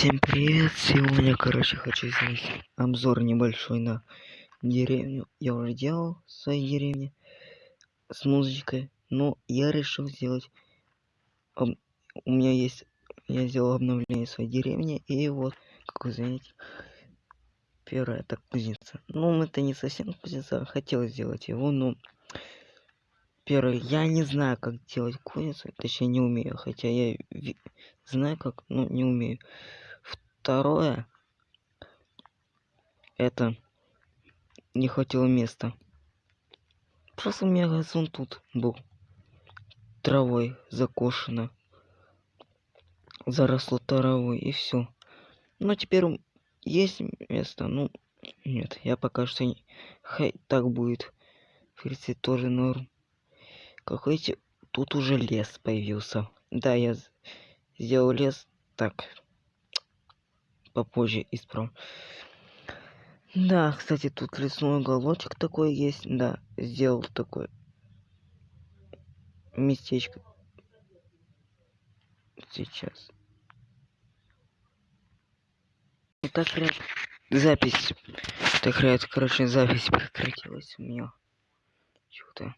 Всем привет! Сегодня, короче, хочу сделать обзор небольшой на деревню. Я уже делал в своей деревне с музычкой, но я решил сделать... об- У меня есть... Я сделал обновление своей деревни, и вот, как вы заметите, первая это кузница. Ну, это не совсем кузница, хотел сделать его, но... Первое, я не знаю, как делать кузницу, точнее не умею, хотя я знаю как, но не умею. Второе, это не хватило места. Просто у меня газон тут был травой закошено. Заросло травой и все. Но теперь есть место, ну нет, я пока что не... Хай так будет. В принципе, тоже норм. Как видите, тут уже лес появился. Да, я сделал лес так. Попозже исправлю. Да, кстати, тут лесной уголочек такой есть. Да, сделал такое местечко. Сейчас. И так ряд... запись. Так ряд, короче, запись прекратилась у меня. Чего-то.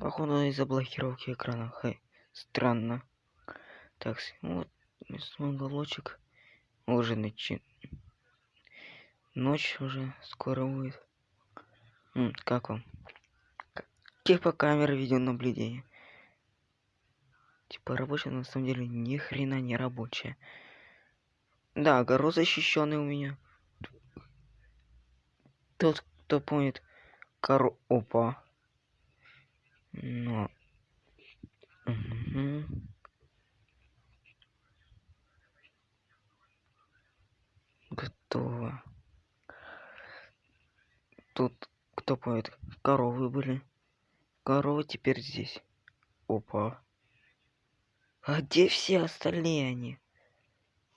Походу из-за блокировки экрана. Хай. Странно. Так, с- вот лесной уголочек. Уже начи... Ночь уже скоро будет. М, как вам? Типа камеры видеонаблюдения. Типа рабочая, но на самом деле ни хрена не рабочая. Да, огород защищенный у меня. Тот, кто помнит, коро... Опа. Но... Мгм. Готово. Тут, кто помнит, коровы были. Коровы теперь здесь. Опа. А где все остальные они?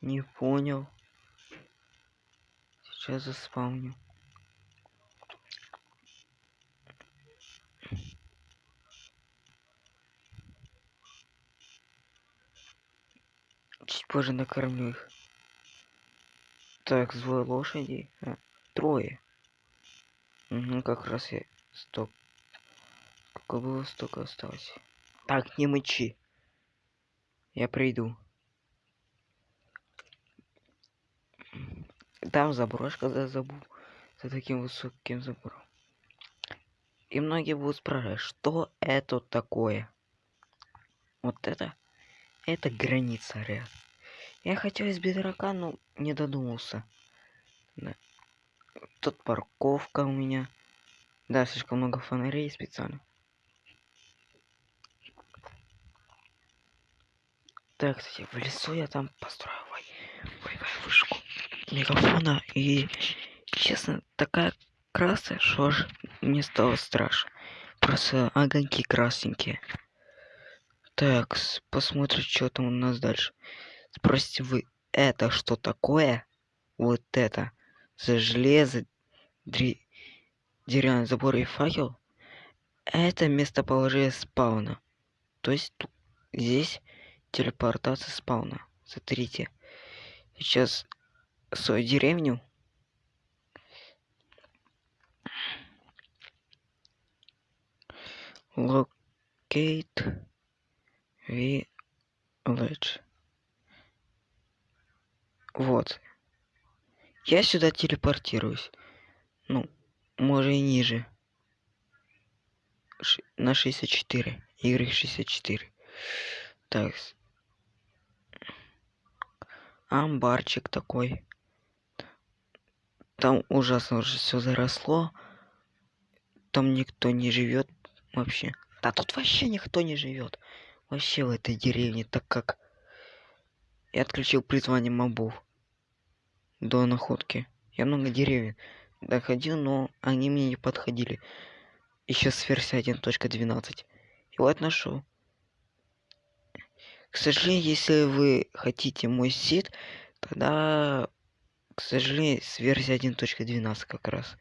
Не понял. Сейчас заспавню. Чуть позже накормлю их. Так, злой лошади. А, трое. Угу, как раз я сток. Сколько было, столько осталось. Так, не мычи. Я приду. Там заброшка за забу. За таким высоким забором. И многие будут спрашивать, что это такое? Вот это? Это граница, ряд. Я хотел из бедрака, но не додумался. Да. Тут парковка у меня. Да, слишком много фонарей специально. Так, кстати, в лесу я там построил ой, вышку мегафона и, честно, такая красная, что аж мне стало страшно. Просто огоньки красненькие. Так, посмотрим, что там у нас дальше. Спросите вы, это что такое? Вот это. За железо, дре- деревянный забор и факел. Это местоположение спауна. То есть ту- здесь телепортация спауна. Смотрите. Сейчас свою деревню. Locate village. Вот. Я сюда телепортируюсь. Ну, может и ниже. Ш- на 64. Y64. Так. с- Амбарчик такой. Там ужасно уже все заросло. Там никто не живет вообще. Да тут вообще никто не живет. Вообще в этой деревне, так как я отключил призвание мобов до находки. Я много деревьев доходил, но они мне не подходили. Еще с версии 1.12. И вот нашел. К сожалению, если вы хотите мой сид, тогда, к сожалению, с версии 1.12 как раз.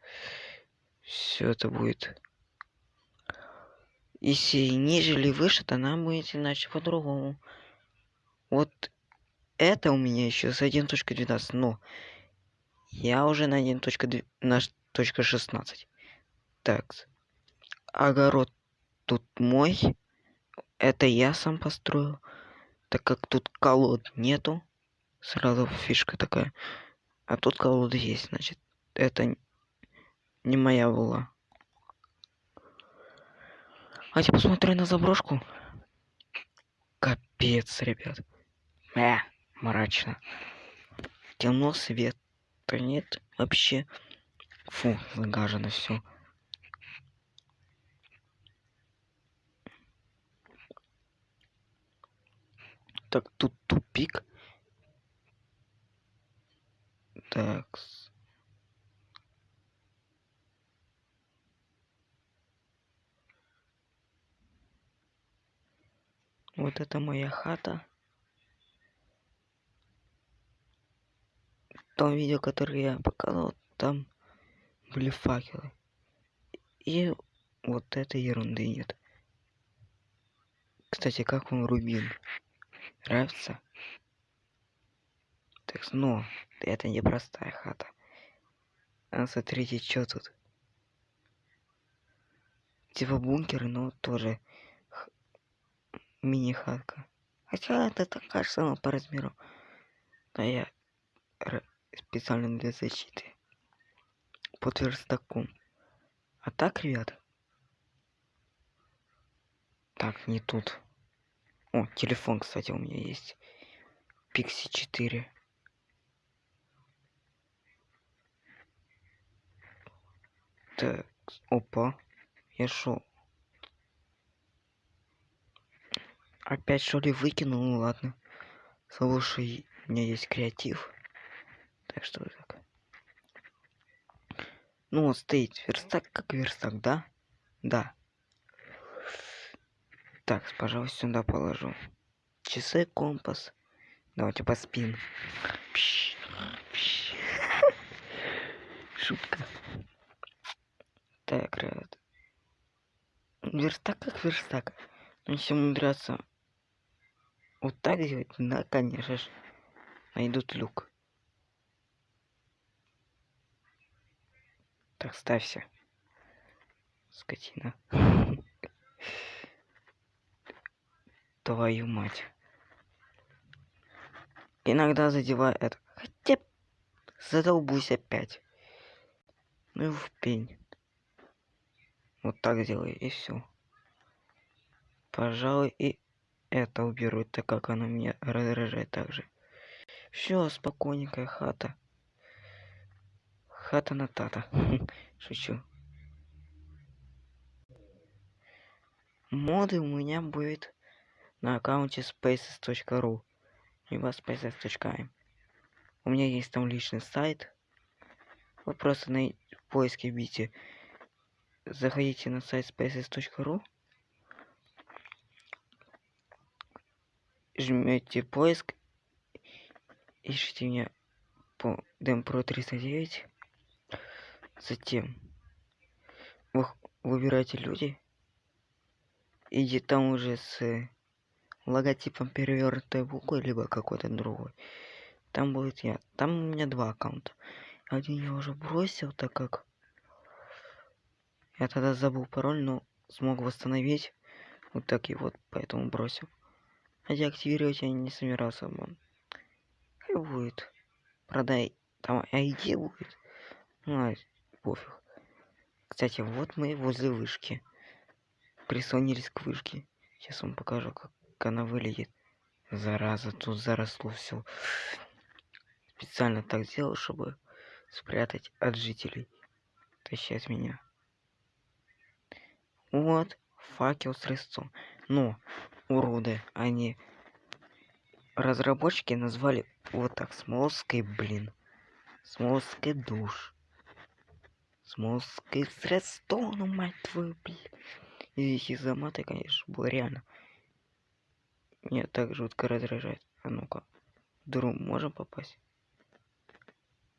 Все это будет. Если ниже или выше, то нам будет иначе по-другому. Вот это у меня еще с 1.12, но я уже на 1.2, на точка 16. Так, огород тут мой. Это я сам построил. Так как тут колод нету, сразу фишка такая. А тут колода есть, значит, это не моя была. А я посмотрю на заброшку. Капец, ребят. Э, мрачно. Темно, свет. Да нет, вообще. Фу, загажено все. Так, тут тупик. Так. Вот это моя хата. Том видео, которое я показывал, там были факелы. И вот этой ерунды нет. Кстати, как вам рубин? Нравится? Так, но это не простая хата. А смотрите, что тут. Типа бункер, но тоже мини-хатка. Хотя это так кажется ну, по размеру. Но я специально для защиты. Под верстаком. А так, ребят. Так, не тут. О, телефон, кстати, у меня есть. Пикси 4. Так, опа. Я шел. Опять что ли выкинул? Ну ладно. Слушай, у меня есть креатив. Так что так. Ну вот стоит верстак как верстак, да? Да. Так, пожалуй, сюда положу. Часы, компас. Давайте поспим. Шутка. Так, ребят. Верстак как верстак. Но если умудряться вот так делать, да, конечно же, найдут люк. Так, ставься. Скотина. Твою мать. Иногда задеваю это. Хотя задолбусь опять. Ну и в пень. Вот так делай и все. Пожалуй, и это уберу, так как она меня раздражает также. Все, спокойненькая хата. Хата на тата. Шучу. Моды у меня будет на аккаунте spaces.ru либо spaces.im. У меня есть там личный сайт. Вы просто на поиске бите. Заходите на сайт spaces.ru жмете поиск, ищите меня по Демпро 309. Затем вы выбираете люди. И там уже с логотипом перевернутой буквы, либо какой-то другой. Там будет я. Там у меня два аккаунта. Один я уже бросил, так как я тогда забыл пароль, но смог восстановить. Вот так и вот, поэтому бросил. Хотя активировать я не собирался бы. Хай будет. Продай. Там ID будет. Ну, а, пофиг. Кстати, вот мы возле вышки. Прислонились к вышке. Сейчас вам покажу, как она выглядит. Зараза, тут заросло все. Специально так сделал, чтобы спрятать от жителей. Тащать меня. Вот, факел с резцом. Но уроды. Они разработчики назвали вот так. Смолской, блин. Смолской душ. Смолской средство, ну мать твою, блин. Извините за маты, конечно, было реально. Меня так жутко раздражает. А ну-ка. Друг, можем попасть?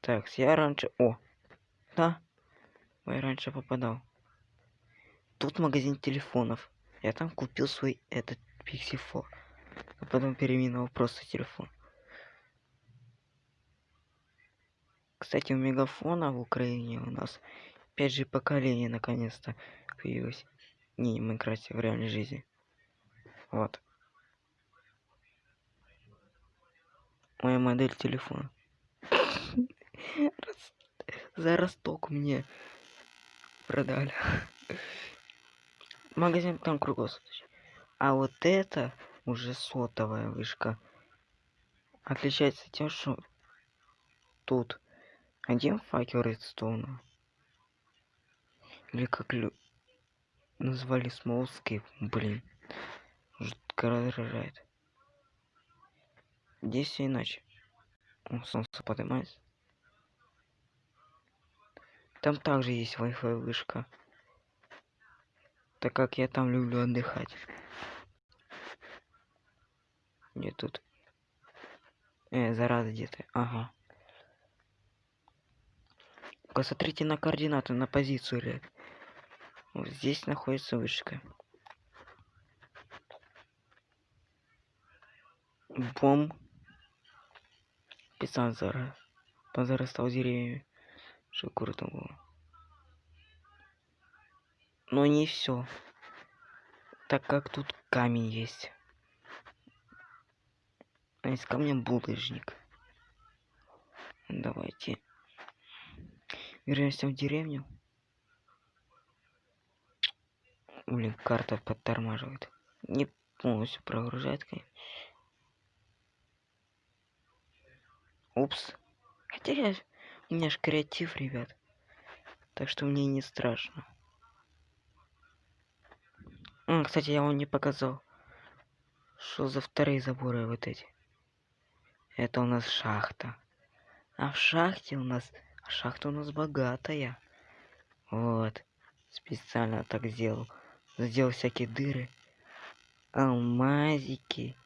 Так, я раньше... О! Да. Я раньше попадал. Тут магазин телефонов. Я там купил свой этот 4. А потом переименовал просто телефон. Кстати, у мегафона в Украине у нас 5G поколение наконец-то появилось. Не, в Майнкрафте, в реальной жизни. Вот. Моя модель телефона. За росток мне продали. Магазин там круглосуточный. А вот это уже сотовая вышка. Отличается тем, что тут один факел редстоуна. Или как лю... назвали смолскейп, блин. Жутко раздражает. Здесь все иначе. О, солнце поднимается. Там также есть Wi-Fi вышка. Так как я там люблю отдыхать. Где тут? Э, зараза где-то. Ага. Посмотрите на координаты, на позицию, ребят. Вот здесь находится вышка. Бом. Писан зараз. Позарастал деревьями. Что круто было. Но не все. Так как тут камень есть. А из камня булыжник. Давайте. Вернемся в деревню. Блин, карта подтормаживает. Не полностью прогружает, конечно. Упс. Хотя я... У меня же креатив, ребят. Так что мне не страшно. А, кстати, я вам не показал. Что за вторые заборы вот эти? Это у нас шахта. А в шахте у нас... Шахта у нас богатая. Вот. Специально так сделал. Сделал всякие дыры. Алмазики.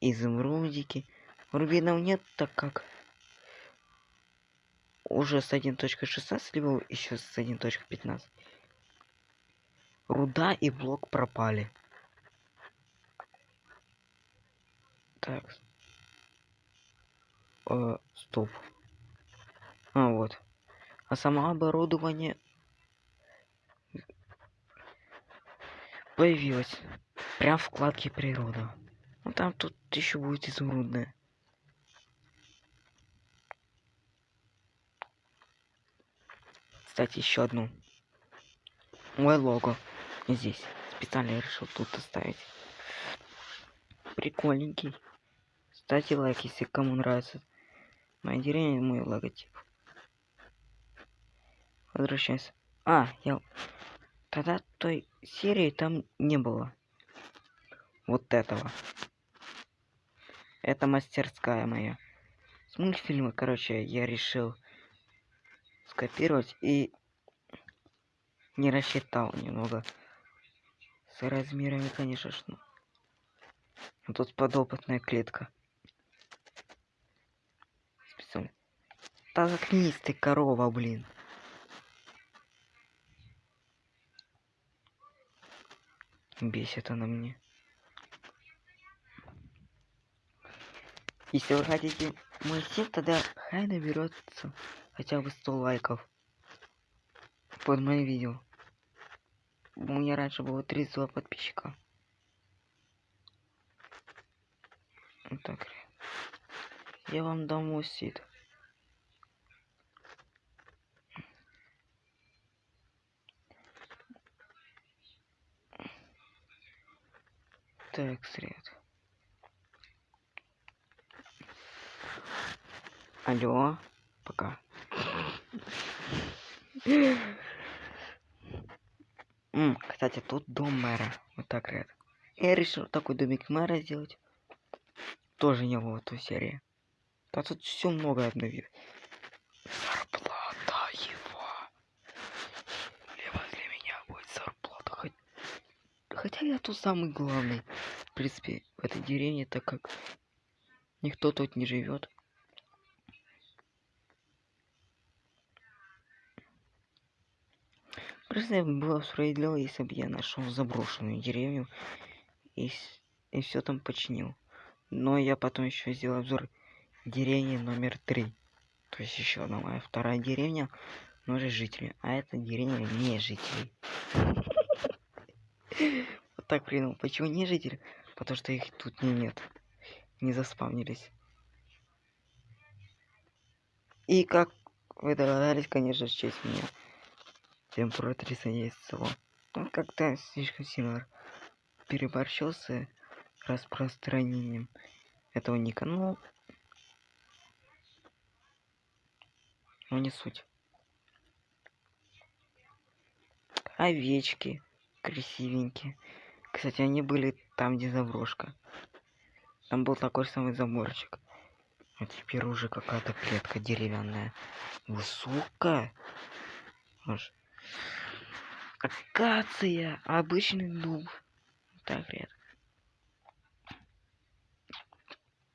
Изумрудики. Рубинов нет, так как уже с 1.16, либо еще с 1.15. Руда и блок пропали. Так. Э, стоп. А, вот. А само оборудование появилось. Прям в вкладке природа. Ну там тут еще будет изумрудное. Кстати, еще одну. Мой лого здесь. Специально решил тут оставить. Прикольненький. Ставьте лайк, если кому нравится. Моя деревня, мой логотип. Возвращаемся. А, я... Тогда той серии там не было. Вот этого. Это мастерская моя. С мультфильма, короче, я решил скопировать и не рассчитал немного с размерами, конечно же. А тут подопытная клетка. Специально. Да заткнись ты, корова, блин. Бесит она мне. Если вы хотите мой сим, тогда хай наберется хотя бы 100 лайков под моим видео. У меня раньше было 32 подписчика. Вот так. Я вам дам мусит. Так, сред. Алло, пока. М, кстати, тут дом мэра. Вот так, ряд. Я решил такой домик мэра сделать. Тоже не было в той серии. Да тут все много обновил. Зарплата его. Либо для меня будет зарплата. Хоть... Хотя я тут самый главный. В принципе, в этой деревне, так как никто тут не живет. Просто было бы справедливо, если бы я нашел заброшенную деревню и, и все там починил. Но я потом еще сделал обзор деревни номер три. То есть еще одна моя вторая деревня, но же жители. А это деревня не жителей. Вот так придумал. Почему не жители? Потому что их тут не нет. Не заспавнились. И как вы догадались, конечно, честь меня. Температурица есть село. Он как-то слишком сильно переборщил с распространением этого ника. Ну, но не суть. Овечки красивенькие. Кстати, они были там, где заброшка. Там был такой самый заборчик. А теперь уже какая-то клетка деревянная. Высокая. Аж. Акация. Обычный дуб. Так редко.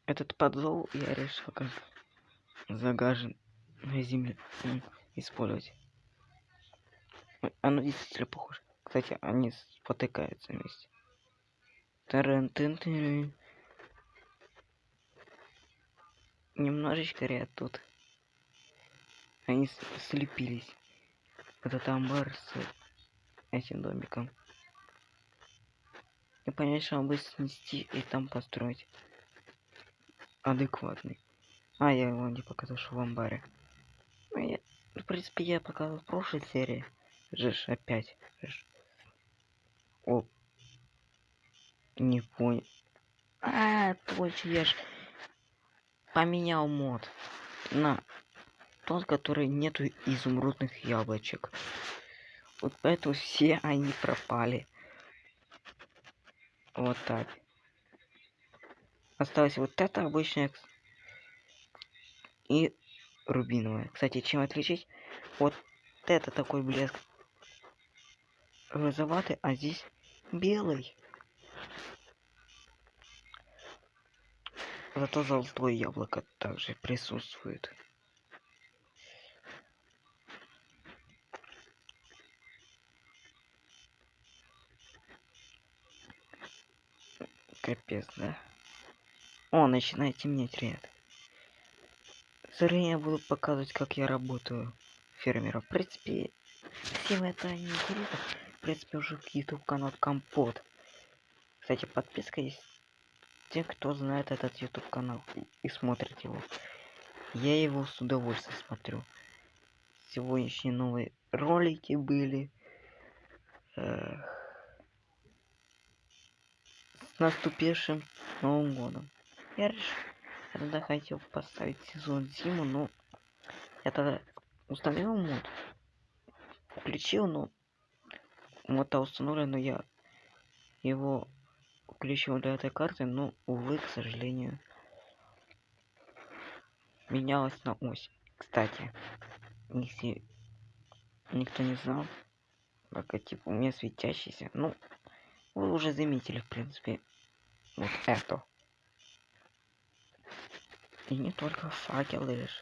Этот подзол я решил как загажен на земле использовать. Оно действительно похоже. Кстати, они спотыкаются вместе. Таран -тын -тын. Немножечко ряд тут. Они слепились. Этот амбар с этим домиком. И понять, что будет снести и там построить. Адекватный. А, я его не показал, что в амбаре. Ну, я, в принципе, я показал в прошлой серии. Жиш, опять. Жиш. О. Не понял. А, точно, я ж поменял мод на тот, который нету изумрудных яблочек. Вот поэтому все они пропали. Вот так. Осталось вот это обычное и рубиновое. Кстати, чем отличить? Вот это такой блеск розоватый, а здесь белый. Зато золотое яблоко также присутствует. Капец, да. О, начинает темнеть ряд. Зря я буду показывать, как я работаю фермера. В принципе, всем это не интересно. В принципе, уже YouTube канал Компот. Кстати, подписка есть те, кто знает этот YouTube канал и смотрит его. Я его с удовольствием смотрю. Сегодняшние новые ролики были. Эх. С наступившим Новым годом. Я решил, тогда хотел поставить сезон зиму, но я тогда установил мод. Включил, но мода установлен, но я его включил для этой карты, но, увы, к сожалению, менялась на ось. Кстати, если никто не знал, пока типа у меня светящийся, ну, вы уже заметили, в принципе, вот это. И не только факел лишь.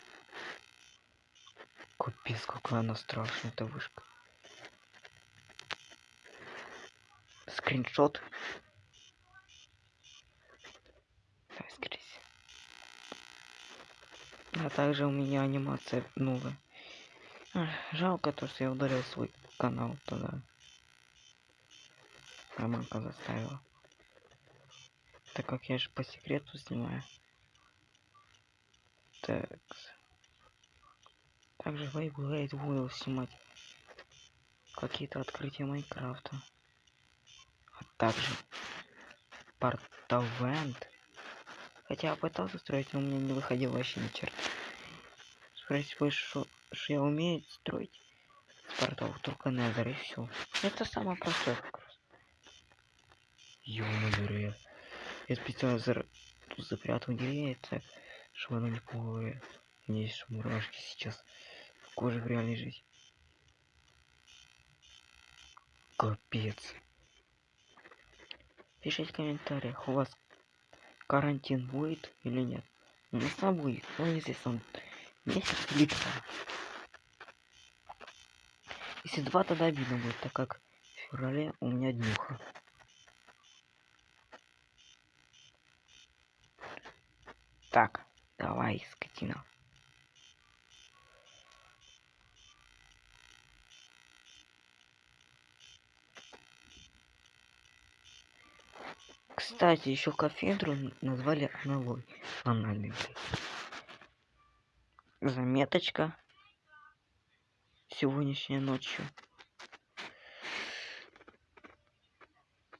Капец, какая она страшная, эта вышка. Скриншот А также у меня анимация новая. Жалко то, что я удалил свой канал тогда. Романка заставила. Так как я же по секрету снимаю. Так. Также Вейблейд буду снимать какие-то открытия Майнкрафта. А также Портавент. Хотя я пытался строить, но у меня не выходило вообще ни черта. Спросить вы, что, я умею строить? Портал только Незер и все. Это самое простое как раз. Ё-моё, я специально за... запрятал деревья, чтобы оно не. Надеюсь, что мурашки сейчас кожи в реальной жизни. Капец. Пишите в комментариях, у вас карантин будет или нет. У нас будет, но он месяц или два. Если два, тогда обидно будет, так как в феврале у меня днюха. Так, давай, скотина. Кстати, еще кафедру назвали аналой. Анальный. блядь. Заметочка. Сегодняшней ночью.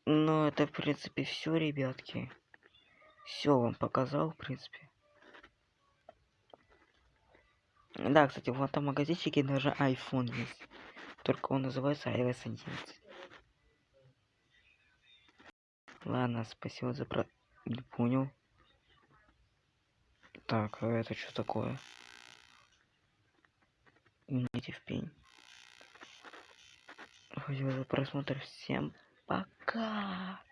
Ну, это, в принципе, все, ребятки. Все вам показал, в принципе. Да, кстати, в этом магазинчике даже iPhone есть. Только он называется iOS 11. Ладно, спасибо за про... Не понял. Так, а это что такое? Идите в пень. Спасибо за просмотр. Всем пока.